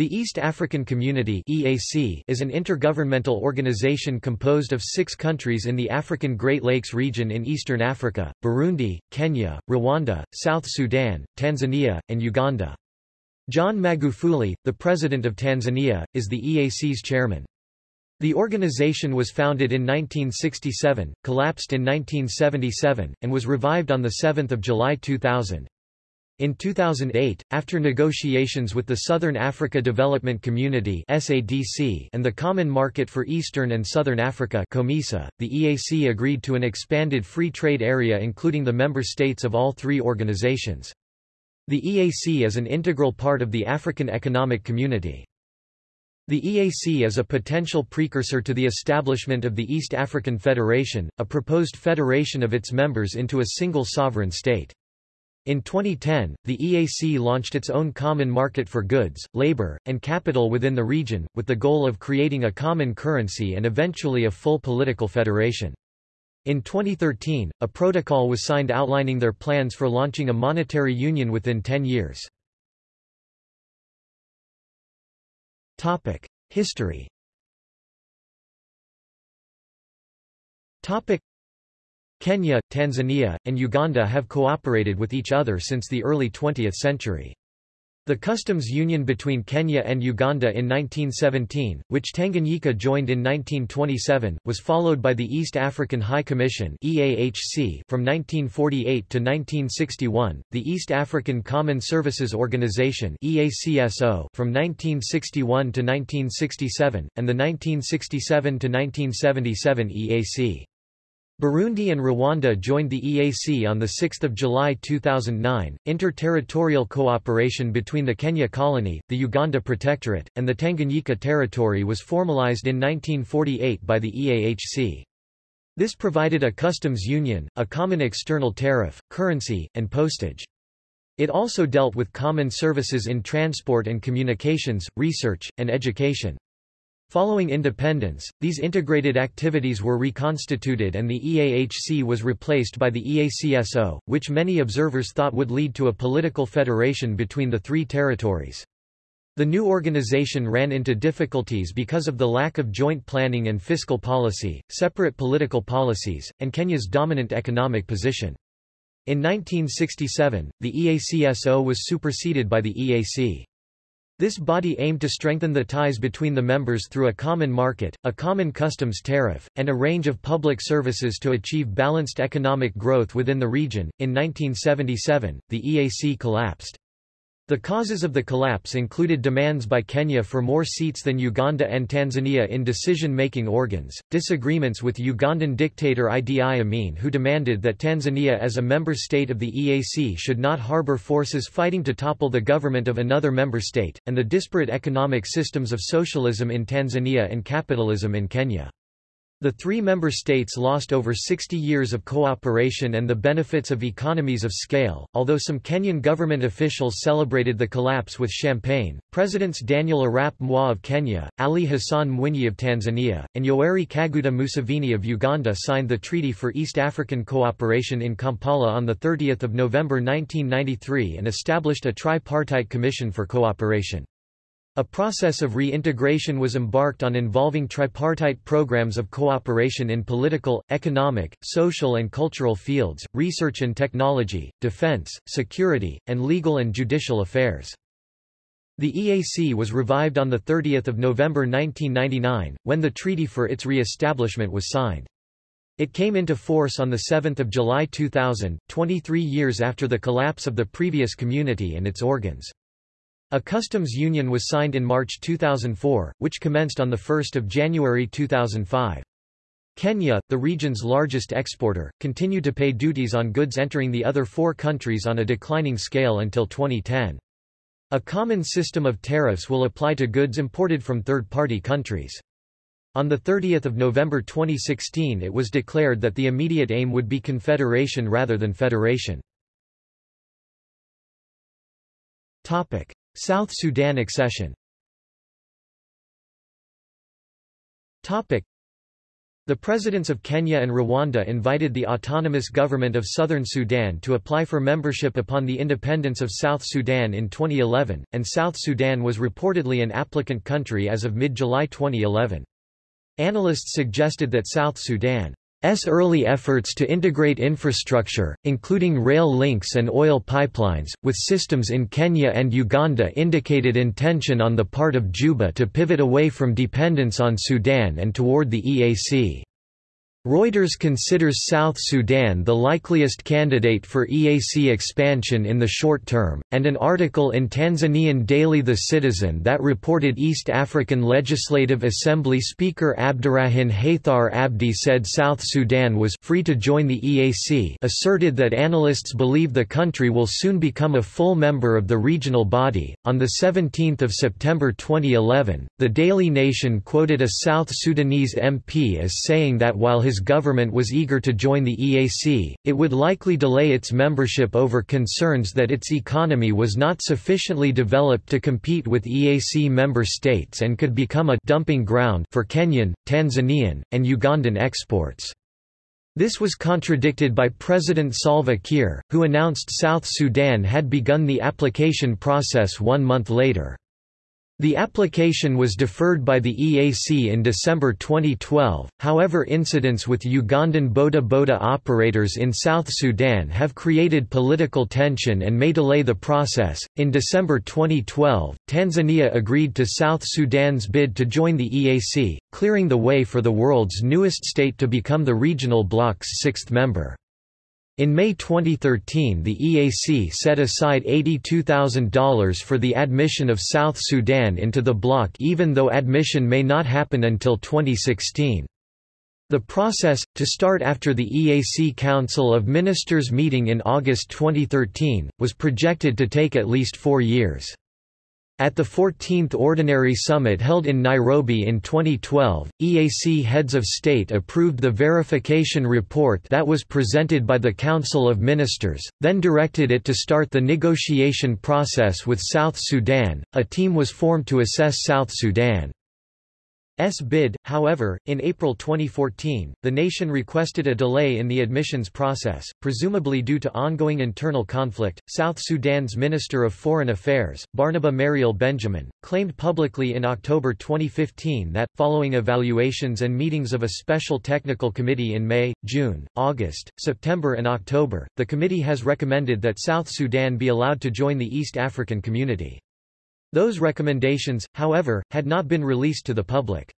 The East African Community EAC is an intergovernmental organization composed of six countries in the African Great Lakes region in eastern Africa, Burundi, Kenya, Rwanda, South Sudan, Tanzania, and Uganda. John Magufuli, the President of Tanzania, is the EAC's chairman. The organization was founded in 1967, collapsed in 1977, and was revived on 7 July 2000. In 2008, after negotiations with the Southern Africa Development Community (SADC) and the Common Market for Eastern and Southern Africa (COMESA), the EAC agreed to an expanded free trade area including the member states of all three organizations. The EAC is an integral part of the African Economic Community. The EAC is a potential precursor to the establishment of the East African Federation, a proposed federation of its members into a single sovereign state. In 2010, the EAC launched its own common market for goods, labor, and capital within the region, with the goal of creating a common currency and eventually a full political federation. In 2013, a protocol was signed outlining their plans for launching a monetary union within 10 years. History Kenya, Tanzania, and Uganda have cooperated with each other since the early 20th century. The customs union between Kenya and Uganda in 1917, which Tanganyika joined in 1927, was followed by the East African High Commission (EAHC) from 1948 to 1961, the East African Common Services Organization (EACSO) from 1961 to 1967, and the 1967 to 1977 EAC. Burundi and Rwanda joined the EAC on 6 July 2009. Inter-territorial cooperation between the Kenya colony, the Uganda Protectorate, and the Tanganyika territory was formalized in 1948 by the EAHC. This provided a customs union, a common external tariff, currency, and postage. It also dealt with common services in transport and communications, research, and education. Following independence, these integrated activities were reconstituted and the EAHC was replaced by the EACSO, which many observers thought would lead to a political federation between the three territories. The new organization ran into difficulties because of the lack of joint planning and fiscal policy, separate political policies, and Kenya's dominant economic position. In 1967, the EACSO was superseded by the EAC. This body aimed to strengthen the ties between the members through a common market, a common customs tariff, and a range of public services to achieve balanced economic growth within the region. In 1977, the EAC collapsed. The causes of the collapse included demands by Kenya for more seats than Uganda and Tanzania in decision-making organs, disagreements with Ugandan dictator Idi Amin who demanded that Tanzania as a member state of the EAC should not harbor forces fighting to topple the government of another member state, and the disparate economic systems of socialism in Tanzania and capitalism in Kenya. The three member states lost over 60 years of cooperation and the benefits of economies of scale. Although some Kenyan government officials celebrated the collapse with champagne, Presidents Daniel Arap Moi of Kenya, Ali Hassan Mwinyi of Tanzania, and Yoweri Kaguta Museveni of Uganda signed the Treaty for East African Cooperation in Kampala on 30 November 1993 and established a tripartite commission for cooperation. A process of reintegration was embarked on involving tripartite programs of cooperation in political, economic, social and cultural fields, research and technology, defense, security, and legal and judicial affairs. The EAC was revived on 30 November 1999, when the treaty for its re-establishment was signed. It came into force on 7 July 2000, 23 years after the collapse of the previous community and its organs. A customs union was signed in March 2004, which commenced on 1 January 2005. Kenya, the region's largest exporter, continued to pay duties on goods entering the other four countries on a declining scale until 2010. A common system of tariffs will apply to goods imported from third-party countries. On 30 November 2016 it was declared that the immediate aim would be confederation rather than federation. Topic. South Sudan accession The The presidents of Kenya and Rwanda invited the autonomous government of southern Sudan to apply for membership upon the independence of South Sudan in 2011, and South Sudan was reportedly an applicant country as of mid-July 2011. Analysts suggested that South Sudan S early efforts to integrate infrastructure, including rail links and oil pipelines, with systems in Kenya and Uganda indicated intention on the part of Juba to pivot away from dependence on Sudan and toward the EAC. Reuters considers South Sudan the likeliest candidate for EAC expansion in the short term, and an article in Tanzanian daily The Citizen that reported East African Legislative Assembly Speaker Abdurrahman Haithar Abdi said South Sudan was free to join the EAC asserted that analysts believe the country will soon become a full member of the regional body. On 17 September 2011, the Daily Nation quoted a South Sudanese MP as saying that while his his government was eager to join the EAC, it would likely delay its membership over concerns that its economy was not sufficiently developed to compete with EAC member states and could become a dumping ground for Kenyan, Tanzanian, and Ugandan exports. This was contradicted by President Salva Kiir, who announced South Sudan had begun the application process one month later. The application was deferred by the EAC in December 2012, however incidents with Ugandan boda boda operators in South Sudan have created political tension and may delay the process. In December 2012, Tanzania agreed to South Sudan's bid to join the EAC, clearing the way for the world's newest state to become the regional bloc's sixth member. In May 2013 the EAC set aside $82,000 for the admission of South Sudan into the bloc even though admission may not happen until 2016. The process, to start after the EAC Council of Ministers meeting in August 2013, was projected to take at least four years. At the 14th Ordinary Summit held in Nairobi in 2012, EAC heads of state approved the verification report that was presented by the Council of Ministers, then directed it to start the negotiation process with South Sudan. A team was formed to assess South Sudan. S bid, however, in April 2014, the nation requested a delay in the admissions process, presumably due to ongoing internal conflict. South Sudan's Minister of Foreign Affairs, Barnaba Marial Benjamin, claimed publicly in October 2015 that, following evaluations and meetings of a special technical committee in May, June, August, September, and October, the committee has recommended that South Sudan be allowed to join the East African Community. Those recommendations, however, had not been released to the public.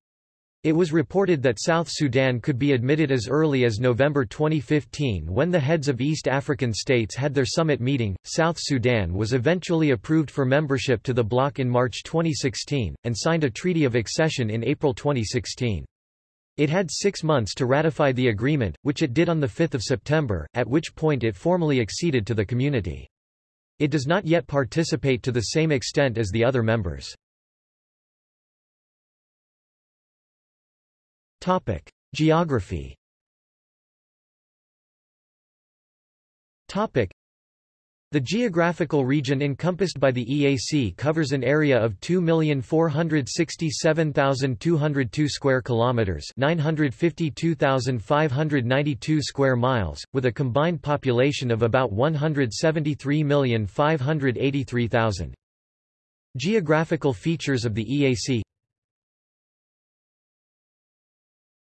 It was reported that South Sudan could be admitted as early as November 2015 when the heads of East African states had their summit meeting. South Sudan was eventually approved for membership to the bloc in March 2016, and signed a treaty of accession in April 2016. It had six months to ratify the agreement, which it did on 5 September, at which point it formally acceded to the community. It does not yet participate to the same extent as the other members. Topic: Geography. Topic: The geographical region encompassed by the EAC covers an area of 2,467,202 square kilometers, 952,592 square miles, with a combined population of about 173,583,000. Geographical features of the EAC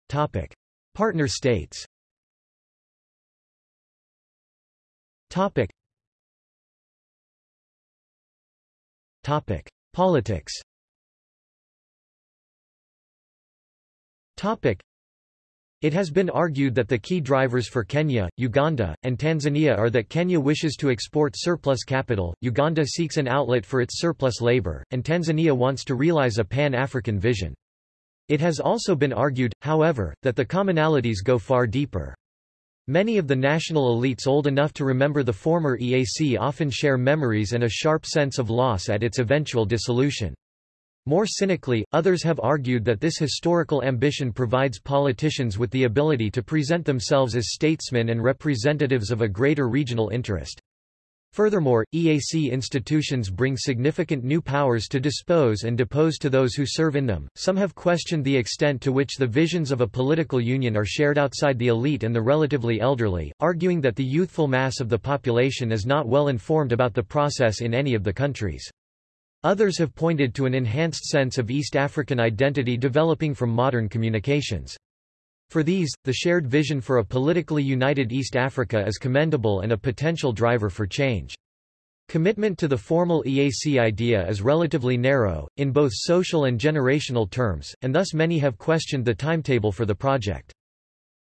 Topic: Partner states. Topic. Topic: Politics. Topic. It has been argued that the key drivers for Kenya, Uganda, and Tanzania are that Kenya wishes to export surplus capital, Uganda seeks an outlet for its surplus labor, and Tanzania wants to realize a pan-African vision. It has also been argued, however, that the commonalities go far deeper. Many of the national elites old enough to remember the former EAC often share memories and a sharp sense of loss at its eventual dissolution. More cynically, others have argued that this historical ambition provides politicians with the ability to present themselves as statesmen and representatives of a greater regional interest. Furthermore, EAC institutions bring significant new powers to dispose and depose to those who serve in them. Some have questioned the extent to which the visions of a political union are shared outside the elite and the relatively elderly, arguing that the youthful mass of the population is not well informed about the process in any of the countries. Others have pointed to an enhanced sense of East African identity developing from modern communications. For these, the shared vision for a politically united East Africa is commendable and a potential driver for change. Commitment to the formal EAC idea is relatively narrow, in both social and generational terms, and thus many have questioned the timetable for the project.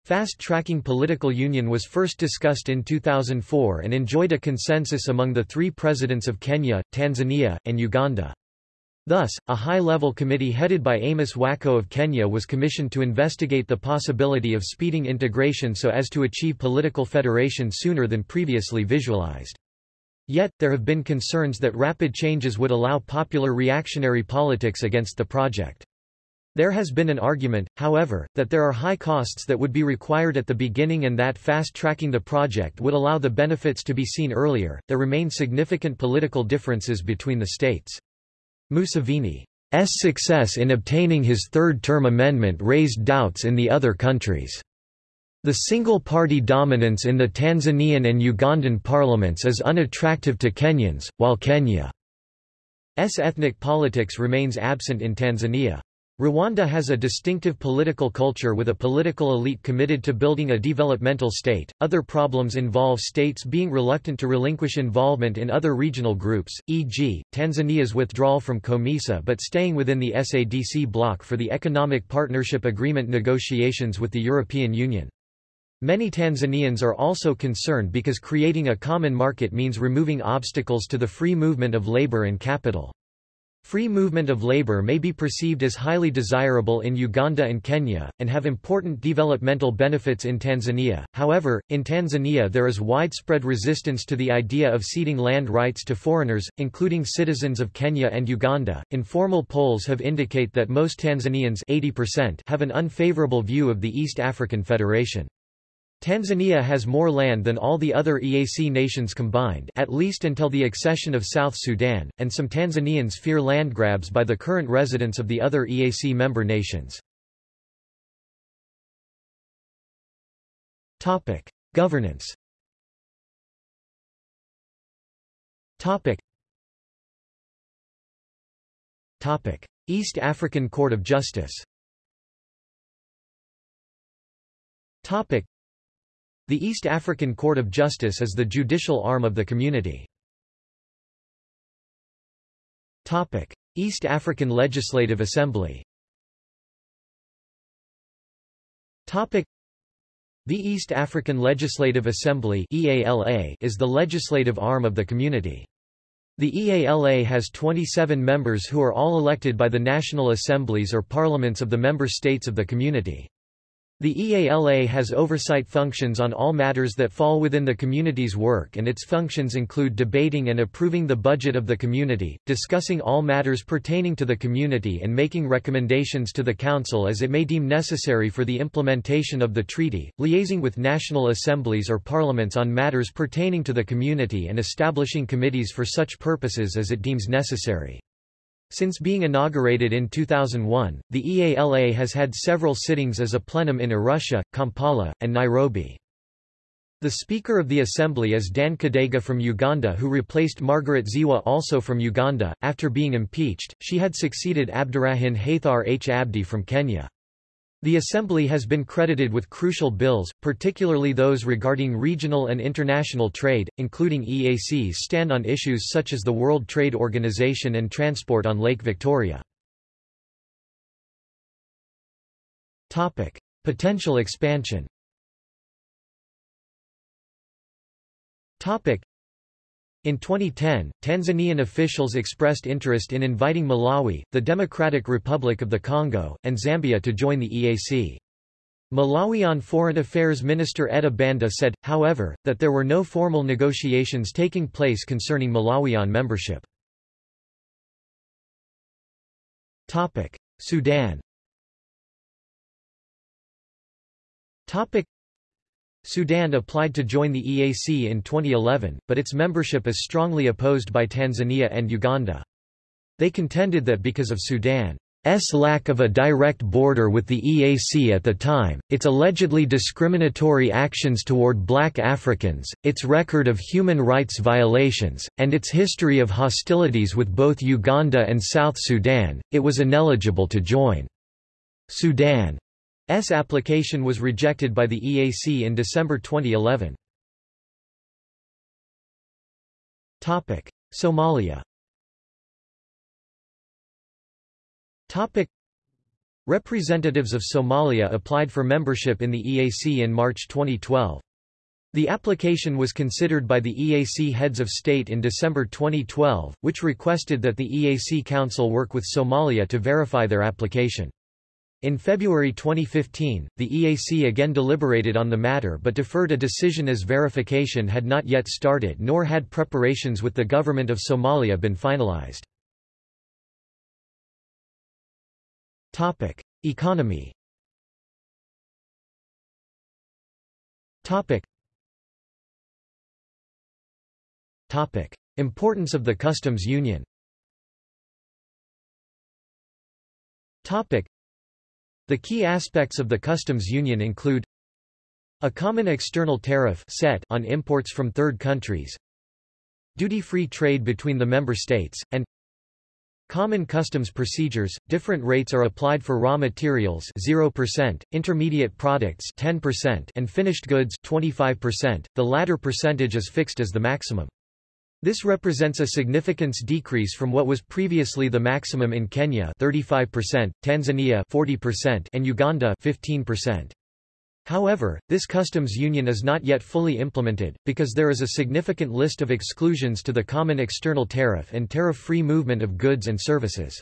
Fast-tracking political union was first discussed in 2004 and enjoyed a consensus among the three presidents of Kenya, Tanzania, and Uganda. Thus, a high-level committee headed by Amos Wako of Kenya was commissioned to investigate the possibility of speeding integration so as to achieve political federation sooner than previously visualized. Yet, there have been concerns that rapid changes would allow popular reactionary politics against the project. There has been an argument, however, that there are high costs that would be required at the beginning and that fast-tracking the project would allow the benefits to be seen earlier. There remain significant political differences between the states. Museveni's success in obtaining his third-term amendment raised doubts in the other countries. The single-party dominance in the Tanzanian and Ugandan parliaments is unattractive to Kenyans, while Kenya's ethnic politics remains absent in Tanzania. Rwanda has a distinctive political culture with a political elite committed to building a developmental state. Other problems involve states being reluctant to relinquish involvement in other regional groups, e.g., Tanzania's withdrawal from COMESA but staying within the SADC bloc for the Economic Partnership Agreement negotiations with the European Union. Many Tanzanians are also concerned because creating a common market means removing obstacles to the free movement of labor and capital. Free movement of labor may be perceived as highly desirable in Uganda and Kenya, and have important developmental benefits in Tanzania. However, in Tanzania there is widespread resistance to the idea of ceding land rights to foreigners, including citizens of Kenya and Uganda. Informal polls have indicate that most Tanzanians 80% have an unfavorable view of the East African Federation. Tanzania has more land than all the other EAC nations combined at least until the accession of South Sudan, and some Tanzanians fear land grabs by the current residents of the other EAC member nations. Topic. Governance Topic. Topic. East African Court of Justice the East African Court of Justice is the judicial arm of the community. East African Legislative Assembly the East African Legislative Assembly (EALA) is the legislative arm of the community. The EALA has 27 members who are all elected by the national assemblies or parliaments of the member states of the community. The EALA has oversight functions on all matters that fall within the community's work and its functions include debating and approving the budget of the community, discussing all matters pertaining to the community and making recommendations to the Council as it may deem necessary for the implementation of the treaty, liaising with national assemblies or parliaments on matters pertaining to the community and establishing committees for such purposes as it deems necessary. Since being inaugurated in 2001, the EALA has had several sittings as a plenum in Arusha, Kampala, and Nairobi. The Speaker of the Assembly is Dan Kidega from Uganda who replaced Margaret Zziwa also from Uganda. After being impeached, she had succeeded Abdurahman Haithar H. Abdi from Kenya. The Assembly has been credited with crucial bills, particularly those regarding regional and international trade, including EACs stand on issues such as the World Trade Organization and transport on Lake Victoria. Topic. Potential expansion in 2010, Tanzanian officials expressed interest in inviting Malawi, the Democratic Republic of the Congo, and Zambia to join the EAC. Malawian Foreign Affairs Minister Etta Banda said, however, that there were no formal negotiations taking place concerning Malawian membership. Sudan Sudan applied to join the EAC in 2011, but its membership is strongly opposed by Tanzania and Uganda. They contended that because of Sudan's lack of a direct border with the EAC at the time, its allegedly discriminatory actions toward black Africans, its record of human rights violations, and its history of hostilities with both Uganda and South Sudan, it was ineligible to join. Sudan S application was rejected by the EAC in December 2011. Topic: Somalia. Topic: Representatives of Somalia applied for membership in the EAC in March 2012. The application was considered by the EAC heads of state in December 2012, which requested that the EAC Council work with Somalia to verify their application. In February 2015, the EAC again deliberated on the matter but deferred a decision as verification had not yet started nor had preparations with the government of Somalia been finalized. Economy Importance of the customs union the key aspects of the customs union include a common external tariff set on imports from third countries, duty-free trade between the member states, and Common customs procedures, different rates are applied for raw materials 0%, intermediate products 10% and finished goods 25%, the latter percentage is fixed as the maximum. This represents a significance decrease from what was previously the maximum in Kenya 35%, Tanzania 40% and Uganda 15%. However, this customs union is not yet fully implemented, because there is a significant list of exclusions to the common external tariff and tariff-free movement of goods and services.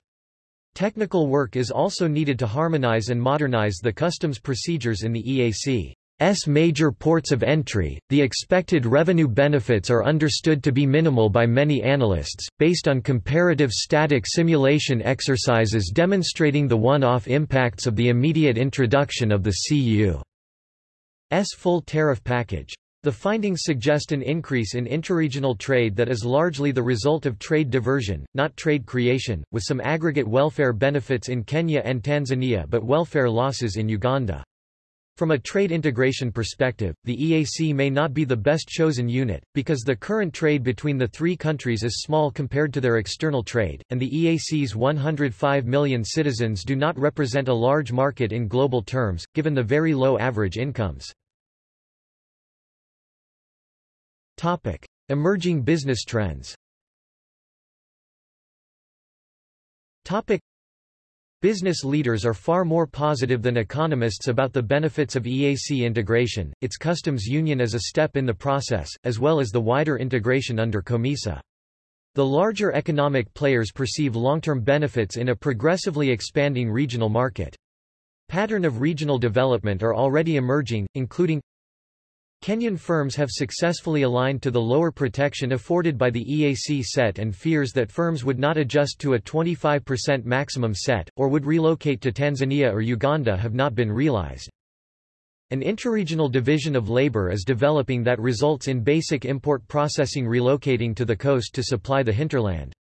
Technical work is also needed to harmonize and modernize the customs procedures in the EAC. S major ports of entry, the expected revenue benefits are understood to be minimal by many analysts, based on comparative static simulation exercises demonstrating the one-off impacts of the immediate introduction of the CU's full tariff package. The findings suggest an increase in interregional trade that is largely the result of trade diversion, not trade creation, with some aggregate welfare benefits in Kenya and Tanzania but welfare losses in Uganda. From a trade integration perspective, the EAC may not be the best chosen unit, because the current trade between the three countries is small compared to their external trade, and the EAC's 105 million citizens do not represent a large market in global terms, given the very low average incomes. Topic. Emerging business trends Business leaders are far more positive than economists about the benefits of EAC integration, its customs union as a step in the process, as well as the wider integration under COMESA. The larger economic players perceive long-term benefits in a progressively expanding regional market. Pattern of regional development are already emerging, including Kenyan firms have successfully aligned to the lower protection afforded by the EAC set and fears that firms would not adjust to a 25% maximum set, or would relocate to Tanzania or Uganda have not been realized. An interregional division of labor is developing that results in basic import processing relocating to the coast to supply the hinterland.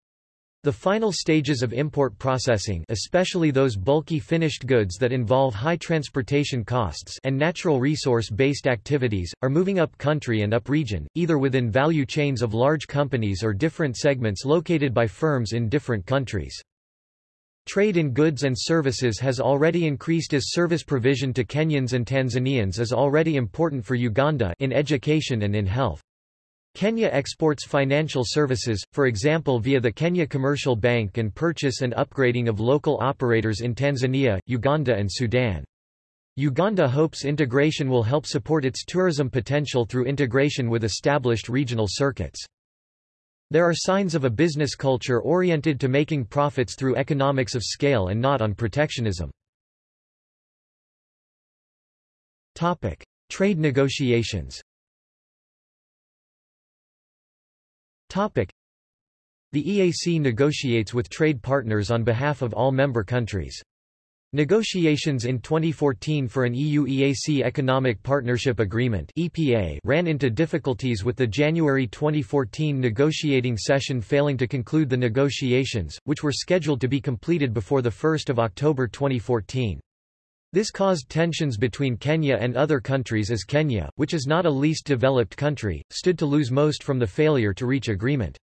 The final stages of import processing especially those bulky finished goods that involve high transportation costs and natural resource-based activities, are moving up country and up region, either within value chains of large companies or different segments located by firms in different countries. Trade in goods and services has already increased as service provision to Kenyans and Tanzanians is already important for Uganda in education and in health. Kenya exports financial services, for example via the Kenya Commercial Bank and purchase and upgrading of local operators in Tanzania, Uganda and Sudan. Uganda hopes integration will help support its tourism potential through integration with established regional circuits. There are signs of a business culture oriented to making profits through economics of scale and not on protectionism. Topic. Trade negotiations The EAC negotiates with trade partners on behalf of all member countries. Negotiations in 2014 for an EU-EAC Economic Partnership Agreement (EPA) ran into difficulties with the January 2014 negotiating session failing to conclude the negotiations, which were scheduled to be completed before the 1st of October 2014. This caused tensions between Kenya and other countries as Kenya, which is not a least developed country, stood to lose most from the failure to reach agreement.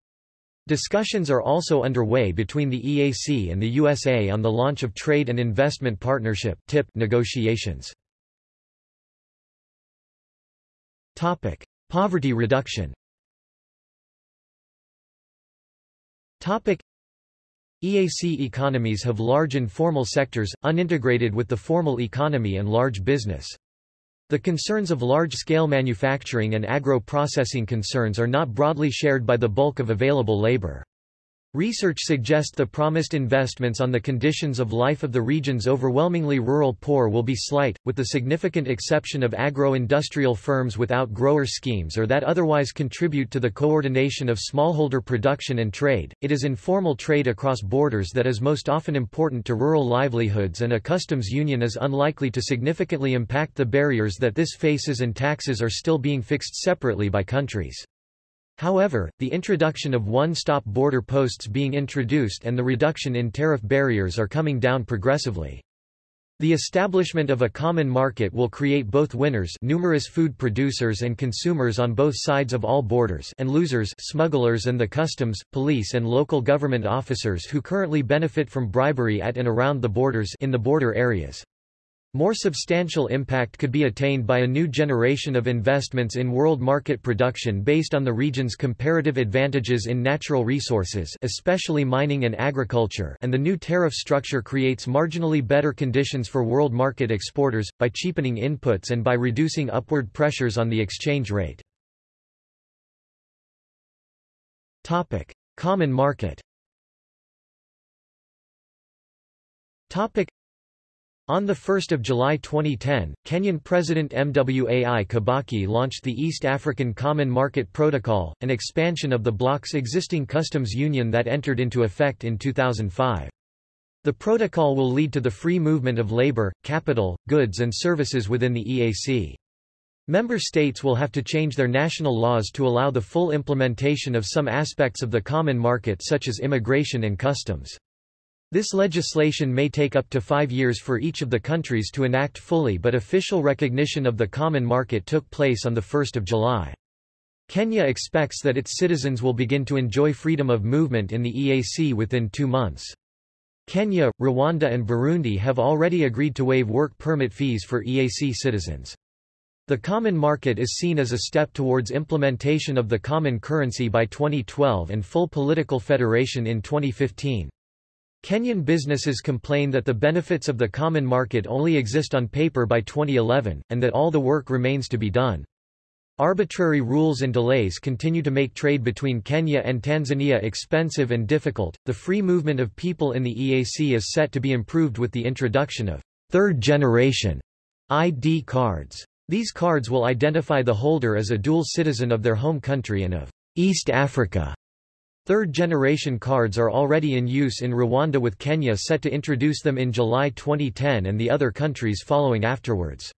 Discussions are also underway between the EAC and the USA on the launch of Trade and Investment Partnership (TIP) negotiations. Topic: Poverty reduction. Topic: EAC economies have large informal sectors, unintegrated with the formal economy and large business. The concerns of large-scale manufacturing and agro-processing concerns are not broadly shared by the bulk of available labor. Research suggests the promised investments on the conditions of life of the region's overwhelmingly rural poor will be slight, with the significant exception of agro-industrial firms without grower schemes or that otherwise contribute to the coordination of smallholder production and trade. It is informal trade across borders that is most often important to rural livelihoods and a customs union is unlikely to significantly impact the barriers that this faces and taxes are still being fixed separately by countries. However, the introduction of one-stop border posts being introduced and the reduction in tariff barriers are coming down progressively. The establishment of a common market will create both winners numerous food producers and consumers on both sides of all borders and losers smugglers and the customs, police and local government officers who currently benefit from bribery at and around the borders in the border areas. More substantial impact could be attained by a new generation of investments in world market production based on the region's comparative advantages in natural resources especially mining and agriculture and the new tariff structure creates marginally better conditions for world market exporters, by cheapening inputs and by reducing upward pressures on the exchange rate. Common market on 1 July 2010, Kenyan President Mwai Kibaki launched the East African Common Market Protocol, an expansion of the bloc's existing customs union that entered into effect in 2005. The protocol will lead to the free movement of labor, capital, goods and services within the EAC. Member states will have to change their national laws to allow the full implementation of some aspects of the common market such as immigration and customs. This legislation may take up to five years for each of the countries to enact fully but official recognition of the common market took place on 1 July. Kenya expects that its citizens will begin to enjoy freedom of movement in the EAC within two months. Kenya, Rwanda and Burundi have already agreed to waive work permit fees for EAC citizens. The common market is seen as a step towards implementation of the common currency by 2012 and full political federation in 2015. Kenyan businesses complain that the benefits of the common market only exist on paper by 2011, and that all the work remains to be done. Arbitrary rules and delays continue to make trade between Kenya and Tanzania expensive and difficult. The free movement of people in the EAC is set to be improved with the introduction of third generation ID cards. These cards will identify the holder as a dual citizen of their home country and of East Africa. Third-generation cards are already in use in Rwanda with Kenya set to introduce them in July 2010 and the other countries following afterwards.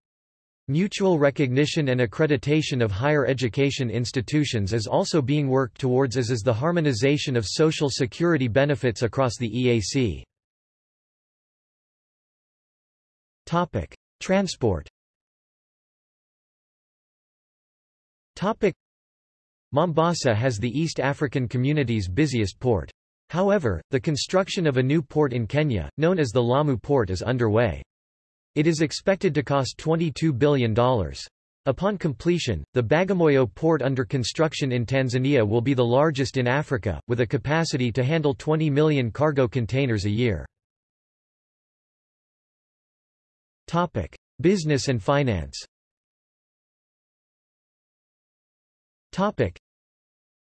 Mutual recognition and accreditation of higher education institutions is also being worked towards as is the harmonization of social security benefits across the EAC. Topic: Transport. Mombasa has the East African community's busiest port. However, the construction of a new port in Kenya, known as the Lamu Port is underway. It is expected to cost $22 billion. Upon completion, the Bagamoyo port under construction in Tanzania will be the largest in Africa, with a capacity to handle 20 million cargo containers a year. Topic: Business and finance. Topic: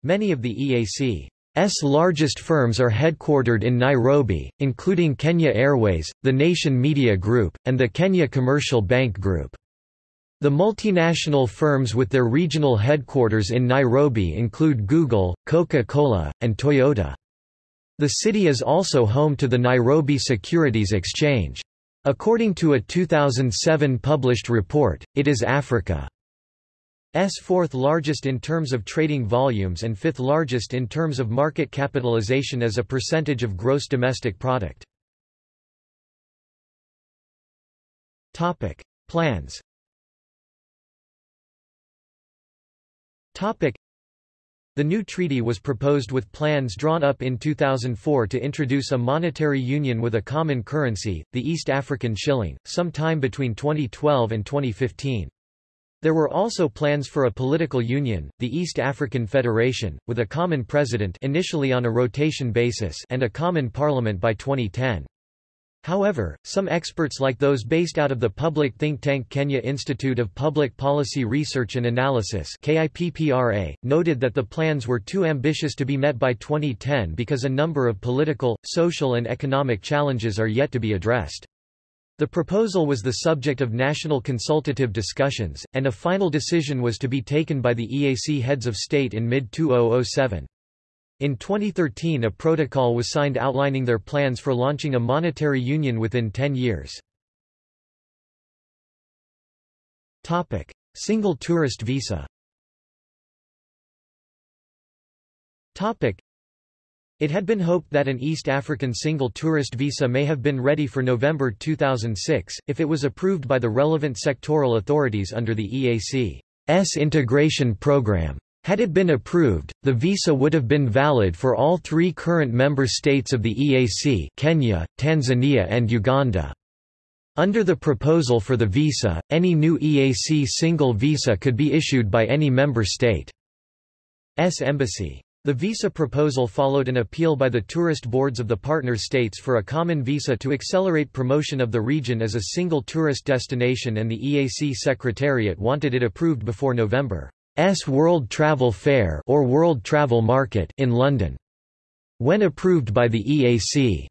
Many of the EAC's largest firms are headquartered in Nairobi, including Kenya Airways, the Nation Media Group, and the Kenya Commercial Bank Group. The multinational firms with their regional headquarters in Nairobi include Google, Coca-Cola, and Toyota. The city is also home to the Nairobi Securities Exchange. According to a 2007 published report, it is Africa's fourth largest in terms of trading volumes and fifth largest in terms of market capitalization as a percentage of gross domestic product. Topic: Plans. Topic: the new treaty was proposed with plans drawn up in 2004 to introduce a monetary union with a common currency, the East African shilling, sometime between 2012 and 2015. There were also plans for a political union, the East African Federation, with a common president initially on a rotation basis and a common parliament by 2010. However, some experts like those based out of the public think tank Kenya Institute of Public Policy Research and Analysis noted that the plans were too ambitious to be met by 2010 because a number of political, social and economic challenges are yet to be addressed. The proposal was the subject of national consultative discussions, and a final decision was to be taken by the EAC heads of state in mid-2007. In 2013 a protocol was signed outlining their plans for launching a monetary union within 10 years. Topic. Single tourist visa Topic. It had been hoped that an East African single tourist visa may have been ready for November 2006, if it was approved by the relevant sectoral authorities under the EAC's integration program. Had it been approved, the visa would have been valid for all three current member states of the EAC Kenya, Tanzania and Uganda. Under the proposal for the visa, any new EAC single visa could be issued by any member state's embassy. The visa proposal followed an appeal by the tourist boards of the partner states for a common visa to accelerate promotion of the region as a single tourist destination and the EAC Secretariat wanted it approved before November. S World Travel Fair or World Travel Market in London. When approved by the EAC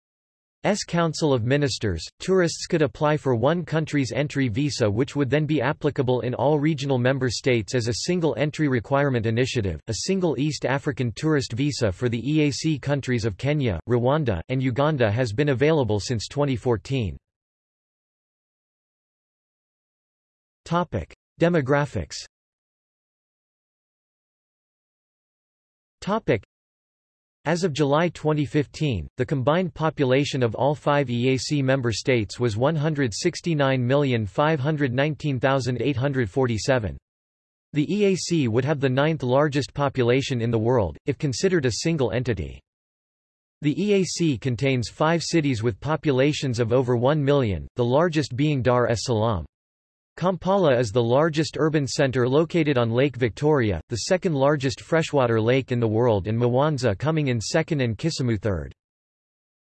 S Council of Ministers, tourists could apply for one country's entry visa which would then be applicable in all regional member states as a single entry requirement initiative. A single East African tourist visa for the EAC countries of Kenya, Rwanda, and Uganda has been available since 2014. Topic: Demographics Topic. As of July 2015, the combined population of all five EAC member states was 169,519,847. The EAC would have the ninth largest population in the world, if considered a single entity. The EAC contains five cities with populations of over 1 million, the largest being Dar es Salaam. Kampala is the largest urban center located on Lake Victoria, the second largest freshwater lake in the world and Mwanza coming in second and Kisumu third.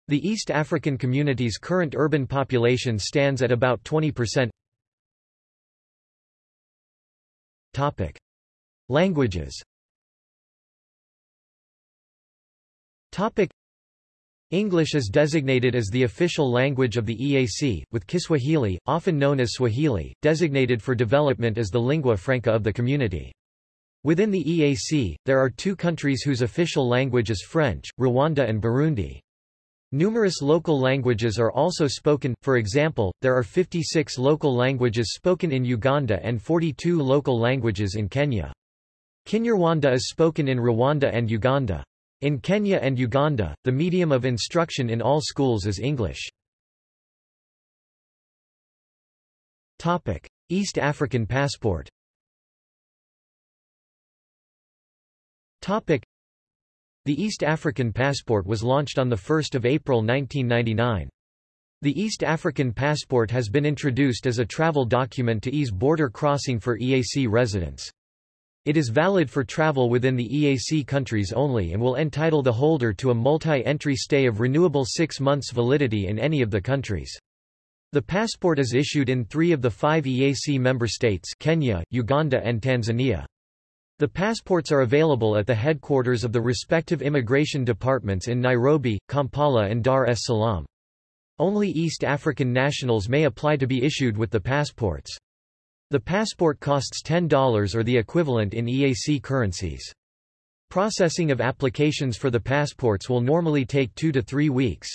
The East African community's current urban population stands at about 20%. Topic. Languages. English is designated as the official language of the EAC, with Kiswahili, often known as Swahili, designated for development as the lingua franca of the community. Within the EAC, there are two countries whose official language is French, Rwanda and Burundi. Numerous local languages are also spoken, for example, there are 56 local languages spoken in Uganda and 42 local languages in Kenya. Kinyarwanda is spoken in Rwanda and Uganda. In Kenya and Uganda, the medium of instruction in all schools is English. East African passport The East African passport was launched on 1 April 1999. The East African passport has been introduced as a travel document to ease border crossing for EAC residents. It is valid for travel within the EAC countries only and will entitle the holder to a multi-entry stay of renewable six months validity in any of the countries. The passport is issued in three of the five EAC member states Kenya, Uganda and Tanzania. The passports are available at the headquarters of the respective immigration departments in Nairobi, Kampala and Dar es Salaam. Only East African nationals may apply to be issued with the passports. The passport costs $10 or the equivalent in EAC currencies. Processing of applications for the passports will normally take two to three weeks.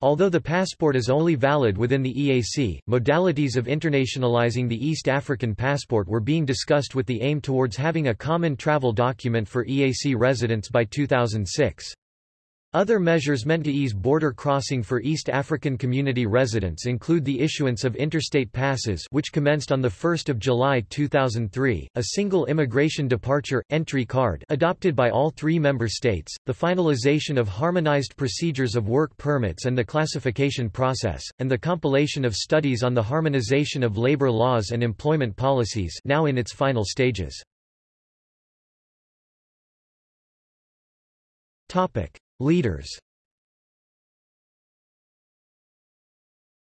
Although the passport is only valid within the EAC, modalities of internationalizing the East African passport were being discussed with the aim towards having a common travel document for EAC residents by 2006. Other measures meant to ease border crossing for East African community residents include the issuance of interstate passes which commenced on 1 July 2003, a single immigration departure, entry card adopted by all three member states, the finalization of harmonized procedures of work permits and the classification process, and the compilation of studies on the harmonization of labor laws and employment policies now in its final stages. Leaders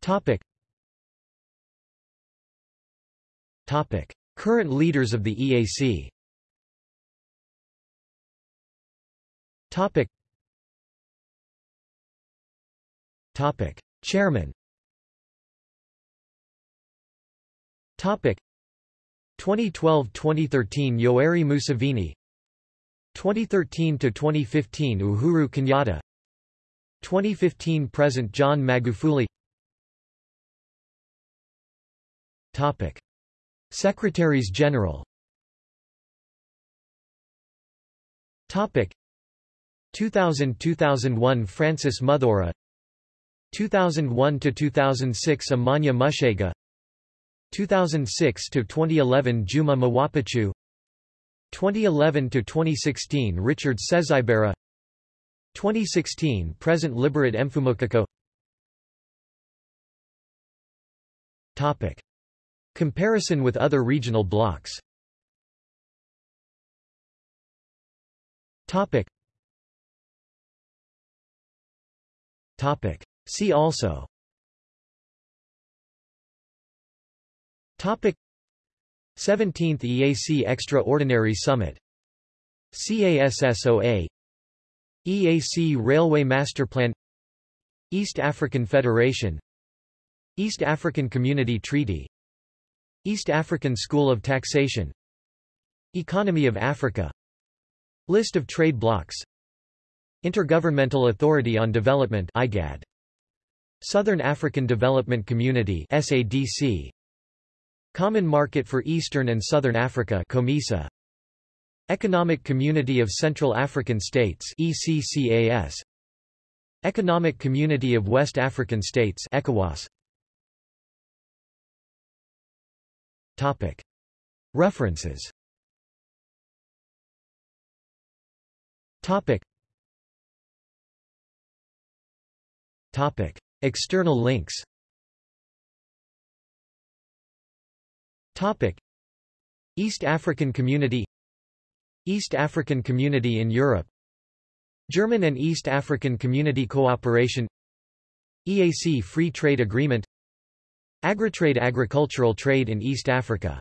Topic. Topic. Current leaders of the EAC Topic. Topic. Chairman Topic 2012-2013 Yoweri Museveni 2013 to 2015 Uhuru Kenyatta. 2015 present John Magufuli. Topic. Secretaries General. Topic. 2000-2001 Francis Muthaura 2001 to 2006 Amanya Mushega. 2006 to 2011 Juma Mwapachu 2011 to 2016 Richard Sezibera. 2016 present Liberat Mfumukeko Topic. Comparison with other regional blocks Topic. Topic. See also. Topic 17th EAC Extraordinary Summit. CASSOA EAC Railway Masterplan East African Federation. East African Community Treaty. East African School of Taxation. Economy of Africa. List of trade blocs Intergovernmental Authority on Development IGAD Southern African Development Community SADC Common Market for Eastern and Southern Africa COMESA. Economic Community of Central African States ECCAS Economic Community of West African States ECOWAS. Topic. References. Topic. Topic. External links Topic. East African Community East African Community in Europe. German and East African Community Cooperation. EAC Free Trade Agreement. Agritrade Agricultural trade in East Africa